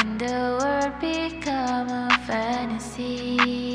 And the world become a fantasy.